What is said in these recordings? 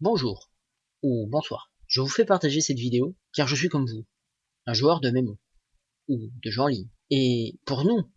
Bonjour ou bonsoir. Je vous fais partager cette vidéo car je suis comme vous, un joueur de mémo ou de jeux en ligne. Et pour nous,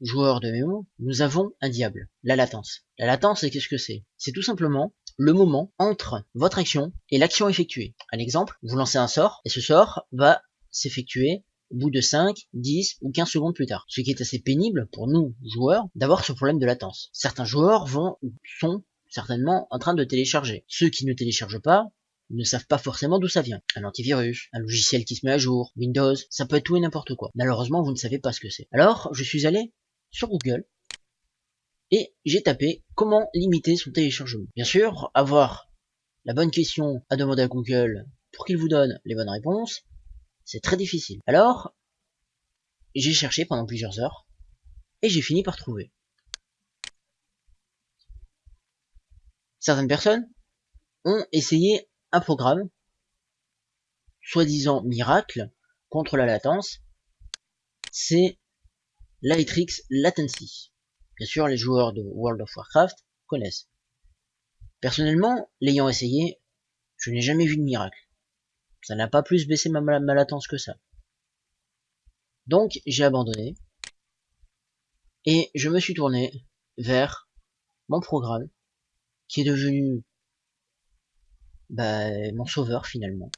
joueurs de mémo, nous avons un diable, la latence. La latence, c'est qu'est-ce que c'est? C'est tout simplement le moment entre votre action et l'action effectuée. Un exemple, vous lancez un sort et ce sort va s'effectuer au bout de 5, 10 ou 15 secondes plus tard. Ce qui est assez pénible pour nous, joueurs, d'avoir ce problème de latence. Certains joueurs vont, sont certainement en train de télécharger. Ceux qui ne téléchargent pas ne savent pas forcément d'où ça vient. Un antivirus, un logiciel qui se met à jour, Windows, ça peut être tout et n'importe quoi. Malheureusement, vous ne savez pas ce que c'est. Alors, je suis allé sur Google et j'ai tapé comment limiter son téléchargement. Bien sûr, avoir la bonne question à demander à Google pour qu'il vous donne les bonnes réponses, c'est très difficile. Alors, j'ai cherché pendant plusieurs heures et j'ai fini par trouver. Certaines personnes ont essayé un programme, soi-disant miracle, contre la latence, c'est Lightrix Latency. Bien sûr, les joueurs de World of Warcraft connaissent. Personnellement, l'ayant essayé, je n'ai jamais vu de miracle. Ça n'a pas plus baissé ma, ma latence que ça. Donc, j'ai abandonné. Et je me suis tourné vers mon programme qui est devenu bah, mon sauveur finalement,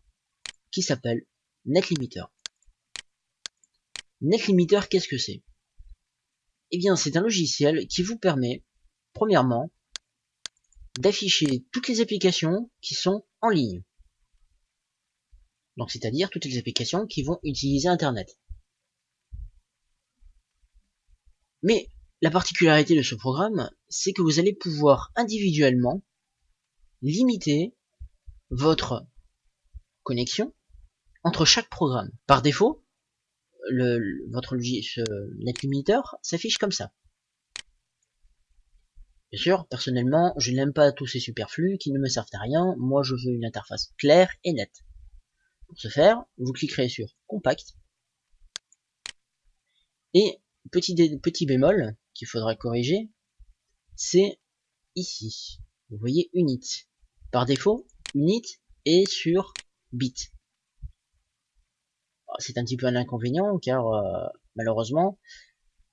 qui s'appelle NetLimiter. NetLimiter, qu'est-ce que c'est? Eh bien, c'est un logiciel qui vous permet, premièrement, d'afficher toutes les applications qui sont en ligne. Donc, c'est-à-dire toutes les applications qui vont utiliser Internet. Mais la particularité de ce programme, c'est que vous allez pouvoir individuellement limiter votre connexion entre chaque programme. Par défaut, le, votre net limiter s'affiche comme ça. Bien sûr, personnellement, je n'aime pas tous ces superflus qui ne me servent à rien. Moi, je veux une interface claire et nette. Pour ce faire, vous cliquerez sur Compact. Et petit, petit bémol, qu'il faudra corriger, c'est ici. Vous voyez unit. Par défaut, unit est sur bit. C'est un petit peu un inconvénient car euh, malheureusement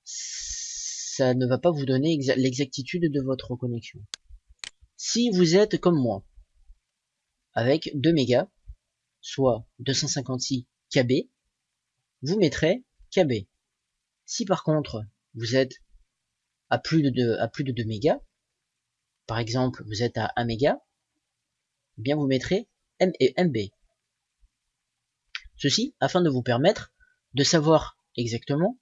ça ne va pas vous donner l'exactitude de votre connexion. Si vous êtes comme moi, avec 2 mégas, soit 256 KB, vous mettrez KB. Si par contre vous êtes à plus de 2, à plus de 2 mégas, par exemple vous êtes à 1 méga, eh bien vous mettrez M et MB. Ceci afin de vous permettre de savoir exactement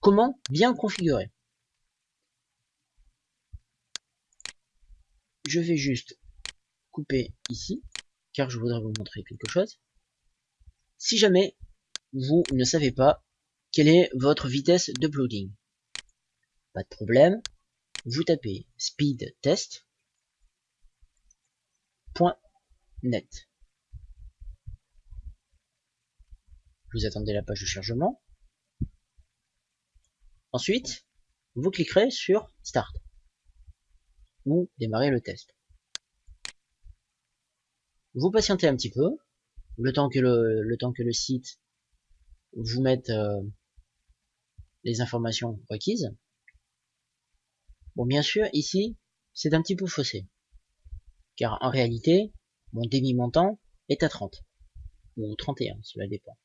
comment bien configurer. Je vais juste couper ici, car je voudrais vous montrer quelque chose. Si jamais vous ne savez pas quelle est votre vitesse de d'uploading, de problème. Vous tapez speed test net. Vous attendez la page de chargement. Ensuite, vous cliquerez sur Start ou démarrer le test. Vous patientez un petit peu, le temps que le, le, temps que le site vous mette euh, les informations requises. Bon, bien sûr, ici, c'est un petit peu faussé. Car en réalité, mon demi-montant est à 30. Ou 31, cela dépend.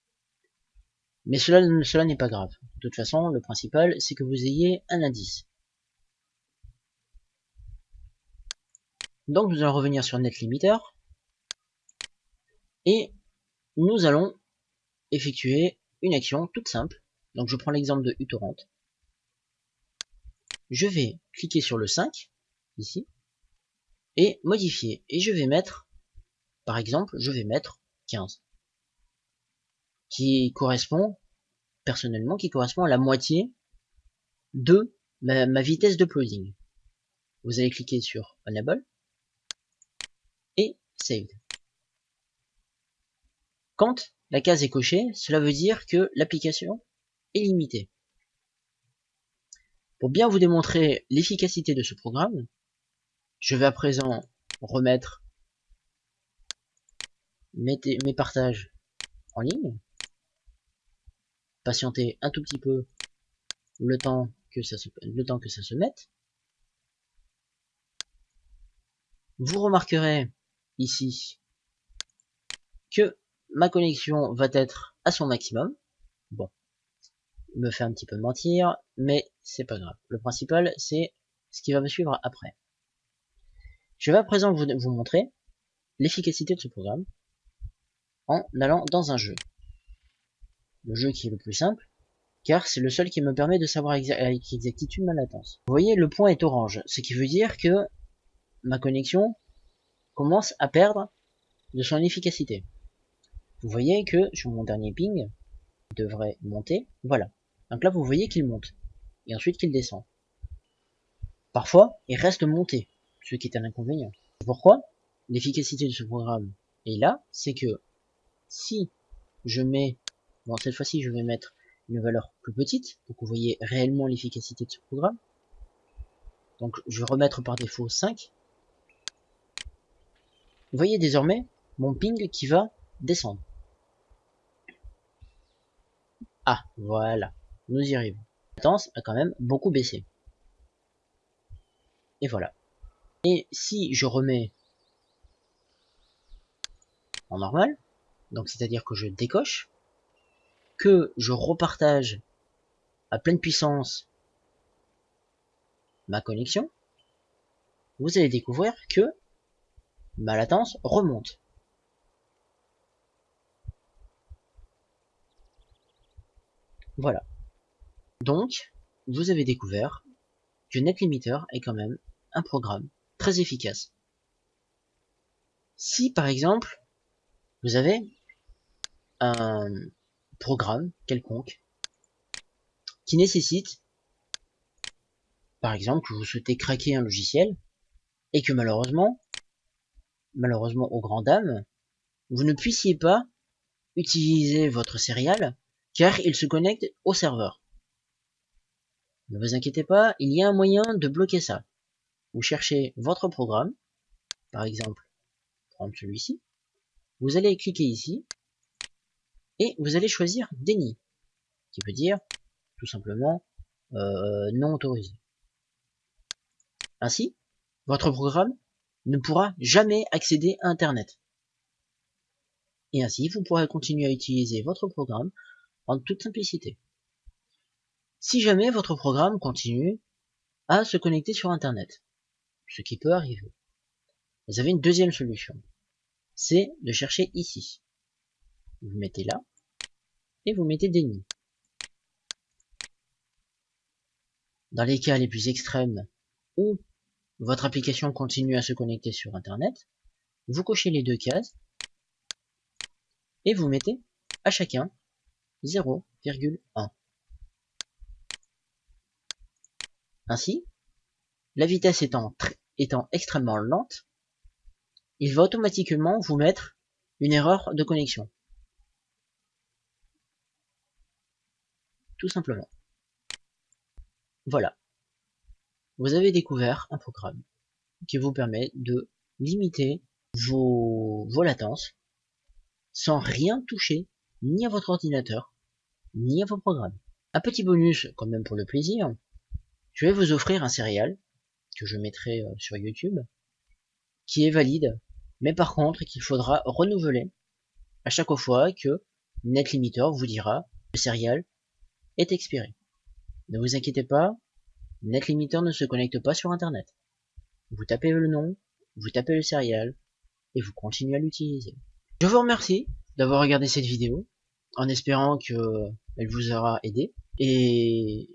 Mais cela, cela n'est pas grave. De toute façon, le principal, c'est que vous ayez un indice. Donc nous allons revenir sur NetLimiter. Et nous allons effectuer une action toute simple. Donc je prends l'exemple de uTorrent je vais cliquer sur le 5, ici, et modifier. Et je vais mettre, par exemple, je vais mettre 15. Qui correspond, personnellement, qui correspond à la moitié de ma, vitesse de plugin. Vous allez cliquer sur Enable et Save. Quand la case est cochée, cela veut dire que l'application est limitée. Pour bien vous démontrer l'efficacité de ce programme, je vais à présent remettre mes partages en ligne, patientez un tout petit peu le temps que ça se, le temps que ça se mette. Vous remarquerez ici que ma connexion va être à son maximum. Bon, me fait un petit peu mentir, mais c'est pas grave. Le principal, c'est ce qui va me suivre après. Je vais à présent vous, montrer l'efficacité de ce programme en allant dans un jeu. Le jeu qui est le plus simple, car c'est le seul qui me permet de savoir avec exactitude ma latence. Vous voyez, le point est orange, ce qui veut dire que ma connexion commence à perdre de son efficacité. Vous voyez que sur mon dernier ping, il devrait monter, voilà. Donc là, vous voyez qu'il monte, et ensuite qu'il descend. Parfois, il reste monté, ce qui est un inconvénient. Pourquoi? L'efficacité de ce programme est là, c'est que si je mets, bon cette fois-ci je vais mettre une valeur plus petite, pour que vous voyez réellement l'efficacité de ce programme. Donc je vais remettre par défaut 5. Vous voyez désormais mon ping qui va descendre. Ah, voilà, nous y arrivons. La latence a quand même beaucoup baissé. Et voilà. Et si je remets en normal, donc c'est-à-dire que je décoche, que je repartage à pleine puissance ma connexion, vous allez découvrir que ma latence remonte. Voilà. Donc, vous avez découvert que NetLimiter est quand même un programme très efficace. Si par exemple, vous avez un programme quelconque qui nécessite, par exemple, que vous souhaitez craquer un logiciel et que malheureusement, malheureusement aux grand dames, vous ne puissiez pas utiliser votre serial car il se connecte au serveur. Ne vous inquiétez pas, il y a un moyen de bloquer ça. Vous cherchez votre programme, par exemple, prendre celui-ci, vous allez cliquer ici, et vous allez choisir Déni, qui veut dire tout simplement euh, non autorisé. Ainsi, votre programme ne pourra jamais accéder à Internet. Et ainsi, vous pourrez continuer à utiliser votre programme en toute simplicité. Si jamais votre programme continue à se connecter sur Internet, ce qui peut arriver, vous avez une deuxième solution. C'est de chercher ici. Vous mettez là, et vous mettez déni. Dans les cas les plus extrêmes où votre application continue à se connecter sur Internet, vous cochez les deux cases et vous mettez à chacun 0,1. Ainsi, la vitesse étant, extrêmement lente, il va automatiquement vous mettre une erreur de connexion. Tout simplement. Voilà. Vous avez découvert un programme qui vous permet de limiter vos, vos latences sans rien toucher ni à votre ordinateur ni à vos programmes. Un petit bonus, quand même pour le plaisir, je vais vous offrir un céréal que je mettrai euh, sur YouTube, qui est valide, mais par contre qu'il faudra renouveler à chaque fois que NetLimiter vous dira le céréal est expiré. Ne vous inquiétez pas, NetLimiter ne se connecte pas sur Internet. Vous tapez le nom, vous tapez le céréal, et vous continuez à l'utiliser. Je vous remercie d'avoir regardé cette vidéo, en espérant que elle vous aura aidé. Et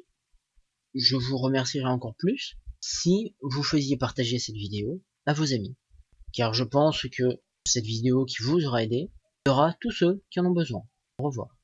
je vous remercierai encore plus si vous faisiez partager cette vidéo à vos amis. Car je pense que cette vidéo qui vous aura aidé aura tous ceux qui en ont besoin. Au revoir.